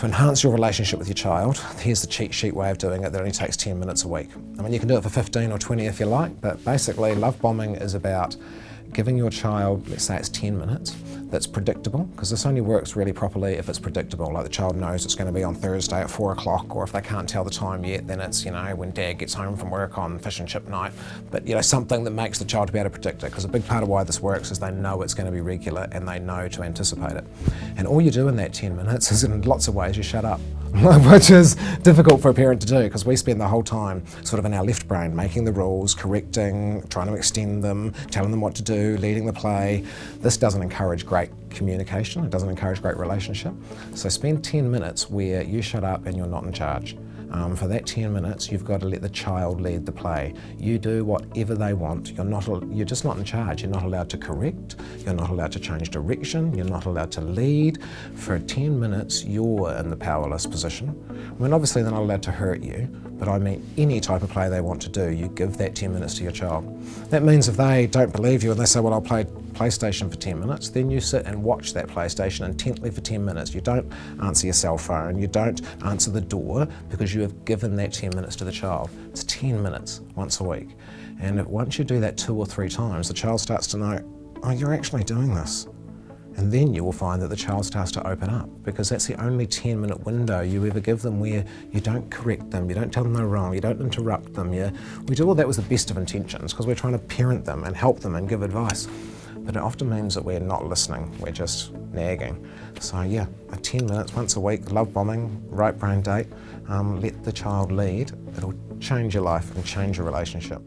To enhance your relationship with your child, here's the cheat sheet way of doing it that only takes 10 minutes a week. I mean, you can do it for 15 or 20 if you like, but basically love bombing is about giving your child, let's say it's 10 minutes, that's predictable, because this only works really properly if it's predictable, like the child knows it's going to be on Thursday at 4 o'clock, or if they can't tell the time yet, then it's, you know, when dad gets home from work on fish and chip night. But, you know, something that makes the child be able to predict it, because a big part of why this works is they know it's going to be regular and they know to anticipate it. And all you do in that 10 minutes is in lots of ways you shut up. which is difficult for a parent to do because we spend the whole time sort of in our left brain making the rules, correcting, trying to extend them, telling them what to do, leading the play. This doesn't encourage great communication, it doesn't encourage great relationship. So spend 10 minutes where you shut up and you're not in charge. Um, for that 10 minutes, you've got to let the child lead the play. You do whatever they want. You're, not, you're just not in charge. You're not allowed to correct. You're not allowed to change direction. You're not allowed to lead. For 10 minutes, you're in the powerless position. I mean, obviously they're not allowed to hurt you, but I mean any type of play they want to do, you give that 10 minutes to your child. That means if they don't believe you and they say, well, I'll play PlayStation for 10 minutes, then you sit and watch that PlayStation intently for 10 minutes. You don't answer your cell phone, you don't answer the door because you have given that 10 minutes to the child. It's 10 minutes once a week. And once you do that two or three times, the child starts to know, oh, you're actually doing this. And then you will find that the child starts to open up because that's the only 10 minute window you ever give them where you don't correct them, you don't tell them they're wrong, you don't interrupt them. You, we do all that with the best of intentions because we're trying to parent them and help them and give advice. But it often means that we're not listening, we're just nagging. So yeah, 10 minutes once a week, love bombing, right brain date, um, let the child lead. It'll change your life and change your relationship.